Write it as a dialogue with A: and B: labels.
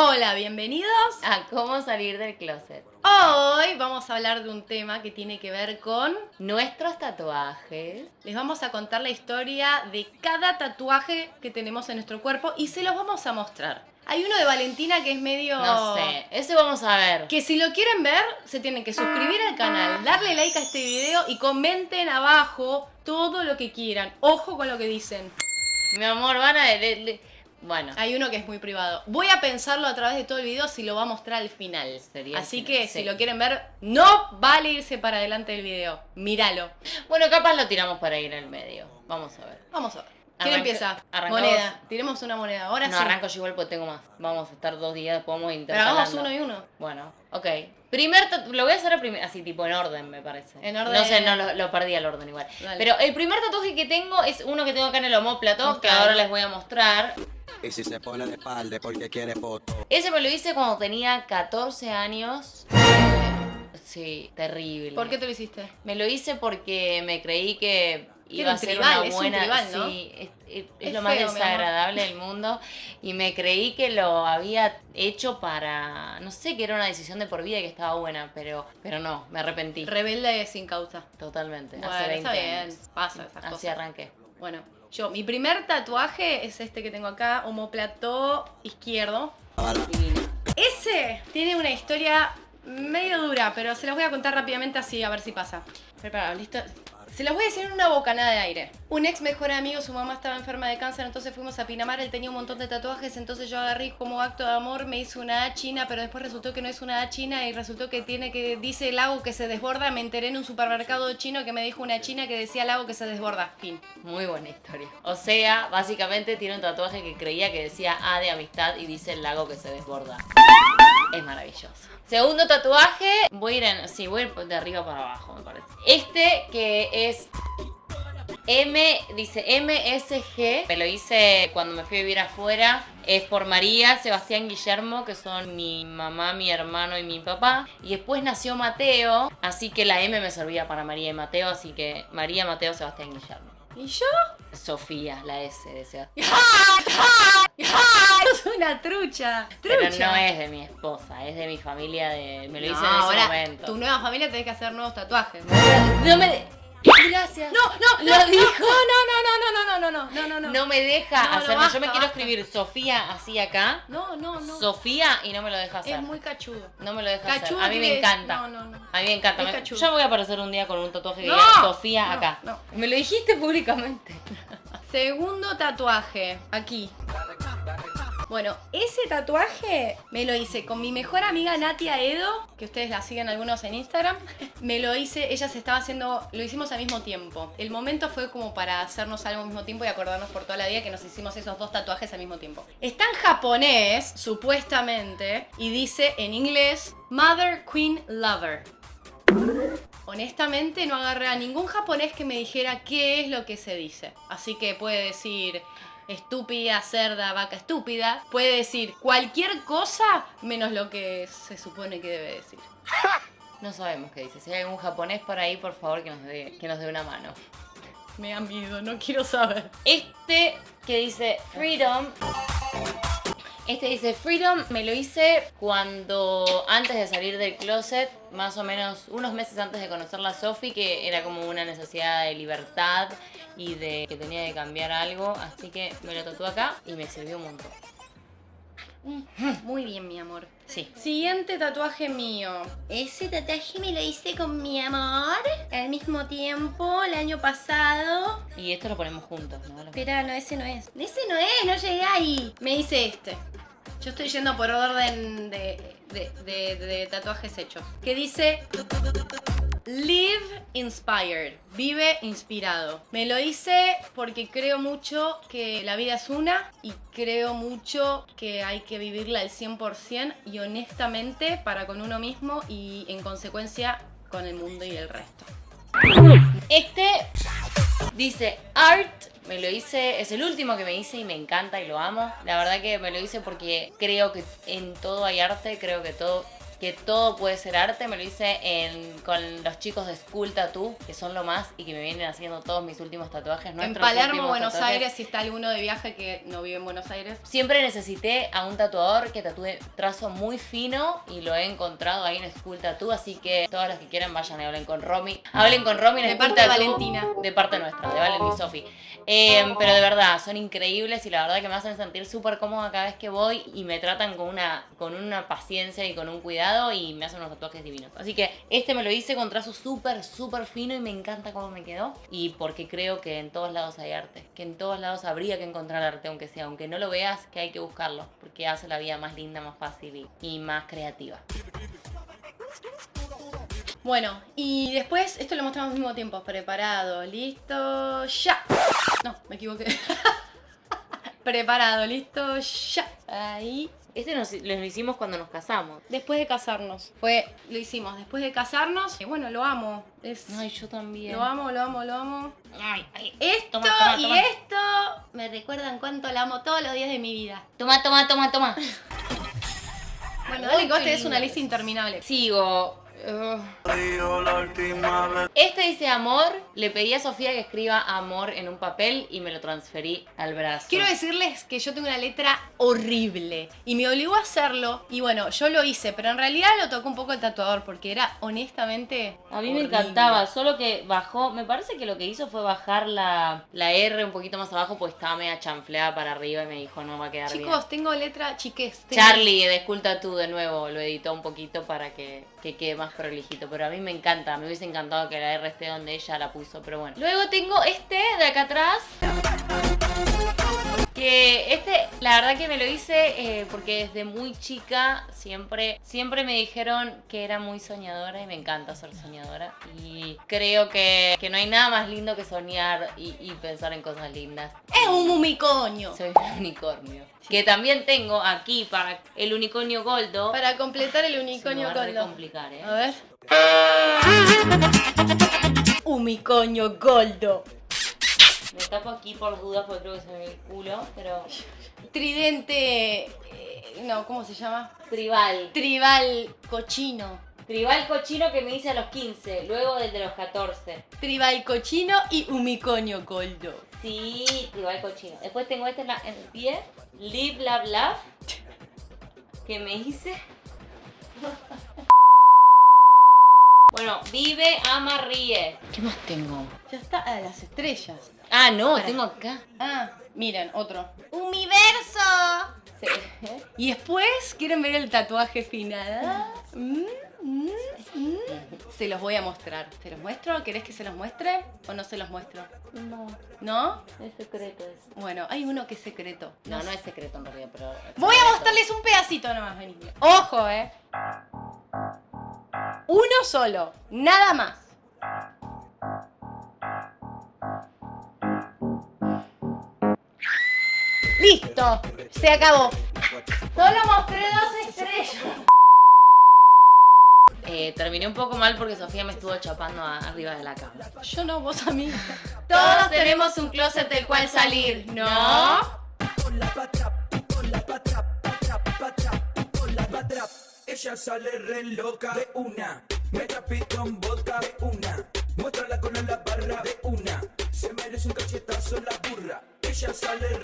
A: Hola, bienvenidos
B: a cómo salir del closet.
A: Hoy vamos a hablar de un tema que tiene que ver con
B: nuestros tatuajes.
A: Les vamos a contar la historia de cada tatuaje que tenemos en nuestro cuerpo y se los vamos a mostrar. Hay uno de Valentina que es medio...
B: No sé, ese vamos a ver.
A: Que si lo quieren ver, se tienen que suscribir al canal, darle like a este video y comenten abajo todo lo que quieran. Ojo con lo que dicen.
B: Mi amor, van a... Bueno.
A: Hay uno que es muy privado. Voy a pensarlo a través de todo el video si lo va a mostrar al final. Así que si lo quieren ver, no vale irse para adelante del video. Míralo.
B: Bueno, capaz lo tiramos para ir en medio. Vamos a ver.
A: Vamos a ver. ¿Quién empieza? Moneda. Tiremos una moneda. Ahora
B: no,
A: sí.
B: arranco yo igual porque tengo más. Vamos a estar dos días, podemos
A: intentar. Pero hagamos uno y uno.
B: Bueno, ok. Primer lo voy a hacer así tipo en orden, me parece.
A: En orden.
B: No sé, no lo, perdí el orden igual. Pero el primer tatuaje que tengo es uno que tengo acá en el homóplato, que ahora les voy a mostrar.
C: Y si se pone de espalda porque quiere foto.
B: Ese me lo hice cuando tenía 14 años. Sí, terrible.
A: ¿Por qué te lo hiciste?
B: Me lo hice porque me creí que iba a ser una buena. Sí, es, lo más desagradable del mundo. Y me creí que lo había hecho para. No sé, que era una decisión de por vida y que estaba buena, pero, pero no, me arrepentí.
A: Rebelde sin causa.
B: Totalmente.
A: hace 20 años. Pasa esas
B: Así arranqué.
A: Bueno, yo, mi primer tatuaje es este que tengo acá, homoplató izquierdo. Ese tiene una historia medio dura, pero se los voy a contar rápidamente así, a ver si pasa. Preparado, listo. Se los voy a decir en una bocanada de aire. Un ex mejor amigo, su mamá estaba enferma de cáncer, entonces fuimos a Pinamar, él tenía un montón de tatuajes, entonces yo agarré como acto de amor, me hice una A china, pero después resultó que no es una A china y resultó que tiene que, dice el lago que se desborda, me enteré en un supermercado chino que me dijo una china que decía lago que se desborda, fin.
B: Muy buena historia. O sea, básicamente tiene un tatuaje que creía que decía A de amistad y dice el lago que se desborda. Es maravilloso. Segundo tatuaje, voy a ir sí, voy a ir de arriba para abajo, me parece. Este que es M, dice MSG, me lo hice cuando me fui a vivir afuera, es por María, Sebastián, Guillermo, que son mi mamá, mi hermano y mi papá. Y después nació Mateo, así que la M me servía para María y Mateo, así que María, Mateo, Sebastián, Guillermo.
A: ¿Y yo?
B: Sofía, la S de Sebastián.
A: es una trucha,
B: Pero no es de mi esposa, es de mi familia, de me lo hice en ese momento.
A: Tu nueva familia tenés que hacer nuevos tatuajes.
B: No me... Gracias.
A: No, no,
B: lo dijo.
A: No, no, no, no, no, no, no, no, no, no.
B: No me deja hacerlo. Yo me quiero escribir Sofía así acá.
A: No, no, no.
B: Sofía y no me lo deja hacer.
A: Es muy cachudo.
B: No me lo deja hacer. A mí me encanta.
A: No, no, no.
B: A mí me encanta. Me... Yo voy a aparecer un día con un tatuaje que
A: diga
B: Sofía acá. No. Me lo dijiste públicamente.
A: Segundo tatuaje. Aquí. Bueno, ese tatuaje me lo hice con mi mejor amiga Natia Edo, que ustedes la siguen algunos en Instagram. Me lo hice, ella se estaba haciendo, lo hicimos al mismo tiempo. El momento fue como para hacernos algo al mismo tiempo y acordarnos por toda la vida que nos hicimos esos dos tatuajes al mismo tiempo. Está en japonés, supuestamente, y dice en inglés Mother Queen Lover. Honestamente no agarré a ningún japonés que me dijera qué es lo que se dice. Así que puede decir estúpida, cerda, vaca estúpida, puede decir cualquier cosa menos lo que se supone que debe decir.
B: No sabemos qué dice. Si hay algún japonés por ahí, por favor, que nos dé, que nos dé una mano.
A: Me da miedo, no quiero saber.
B: Este que dice Freedom este dice Freedom, me lo hice cuando antes de salir del closet, más o menos unos meses antes de conocerla a Sophie, que era como una necesidad de libertad y de que tenía que cambiar algo, así que me lo tatué acá y me sirvió un montón.
A: Muy bien, mi amor.
B: Sí.
A: Siguiente tatuaje mío. Ese tatuaje me lo hice con mi amor al mismo tiempo, el año pasado.
B: Y esto lo ponemos juntos, ¿no?
A: Espera, no, ese no es. Ese no es, no llegué ahí. Me hice este. Yo estoy yendo por orden de, de, tatuajes hechos. Que dice... Live inspired, vive inspirado. Me lo hice porque creo mucho que la vida es una y creo mucho que hay que vivirla al 100% y honestamente para con uno mismo y en consecuencia con el mundo y el resto.
B: Este dice art me lo hice, es el último que me hice y me encanta y lo amo. La verdad que me lo hice porque creo que en todo hay arte, creo que todo que todo puede ser arte. Me lo hice en, con los chicos de School Tattoo, que son lo más y que me vienen haciendo todos mis últimos tatuajes.
A: En Palermo, Buenos
B: tatuajes.
A: Aires, si está alguno de viaje que no vive en Buenos Aires.
B: Siempre necesité a un tatuador que tatúe trazo muy fino y lo he encontrado ahí en School Tattoo, así que todos los que quieran vayan y hablen con Romy. Hablen con Romy en
A: De parte de Valentina.
B: De parte nuestra, de Valen y Sofi. Eh, pero de verdad, son increíbles y la verdad que me hacen sentir súper cómoda cada vez que voy y me tratan con una, con una paciencia y con un cuidado y me hacen unos tatuajes divinos. Así que este me lo hice con trazo súper, súper fino y me encanta cómo me quedó. Y porque creo que en todos lados hay arte, que en todos lados habría que encontrar arte, aunque sea, aunque no lo veas, que hay que buscarlo, porque hace la vida más linda, más fácil y, y más creativa.
A: Bueno, y después, esto lo mostramos al mismo tiempo. Preparado, listo, ya. No, me equivoqué. Preparado, listo, ya. Ahí.
B: Este nos, lo hicimos cuando nos casamos.
A: Después de casarnos. Fue, lo hicimos después de casarnos. Y bueno, lo amo. Es,
B: Ay, yo también.
A: lo amo, lo amo, lo amo.
B: Ay, ay.
A: Esto
B: Toma, toma,
A: y esto me recuerdan cuánto la amo todos los días de mi vida.
B: Toma, toma, toma, toma.
A: Bueno, dale que vos tenés una lista interminable.
B: Sigo. Ugh. Este dice amor. Le pedí a Sofía que escriba amor en un papel y me lo transferí al brazo.
A: Quiero decirles que yo tengo una letra horrible y me obligó a hacerlo y bueno, yo lo hice, pero en realidad lo tocó un poco el tatuador porque era honestamente
B: A mí me encantaba, solo que bajó, me parece que lo que hizo fue bajar la, la R un poquito más abajo, pues estaba media chanfleada para arriba y me dijo no va a quedar bien.
A: Chicos, tengo letra chiques. tengo-
B: Charlie de Esculta tú de nuevo lo editó un poquito para que, que quede más prolijito, pero a mí me encanta, me hubiese encantado que la R esté donde ella la puso, pero bueno. Luego tengo este de acá atrás. Que este, la verdad que me lo hice eh, porque desde muy chica siempre, siempre me dijeron que era muy soñadora y me encanta ser soñadora. Y creo que, que no hay nada más lindo que soñar y, y pensar en cosas lindas.
A: Es un mumicoño.
B: Soy un unicornio. Que también tengo aquí para el unicornio goldo.
A: Para completar el unicornio
B: va a
A: goldo.
B: complicar, ¿eh?
A: A ver. Unicornio goldo.
B: Me tapo aquí por las dudas porque creo que se me ve el culo, pero...
A: Tridente. eh, no, ¿cómo se llama?
B: Tribal.
A: Tribal cochino.
B: Tribal cochino que me hice a los 15, luego del de los 14.
A: Tribal cochino y unicornio goldo.
B: Sí, tribal cochino. Después tengo este en, la- en el pie, Live, Love, Love, que me hice. Bueno, vive, ama, ríe. ¿Qué más tengo?
A: Ya está, a las estrellas.
B: Ah, no,
A: Para.
B: tengo acá.
A: Ah, miren, otro. ¡Universo!
B: Sí.
A: Y después, ¿quieren ver el tatuaje final? Mm, mm, mm. Se los voy a mostrar. ¿Se los muestro? ¿Querés que se los muestre o no se los muestro?
B: No,
A: ¿No?
B: es secreto eso.
A: Bueno, hay uno que es secreto.
B: No, no es secreto en realidad, pero...
A: Voy a mostrarles un pedacito nomás, vení. Ojo, eh. Uno solo, nada más. Listo, se acabó. Solo mostré dos estrellas.
B: Eh, terminé un poco mal porque Sofía me estuvo chapando a- arriba de la cama.
A: Yo no, vos a mí. Todos tenemos un closet del cual salir, ¿no?
D: Ella sale re loca de una. Me trapito en vodka de una. Muéstrala con la barra de una. Se merece un cachetazo la burra. Ella sale re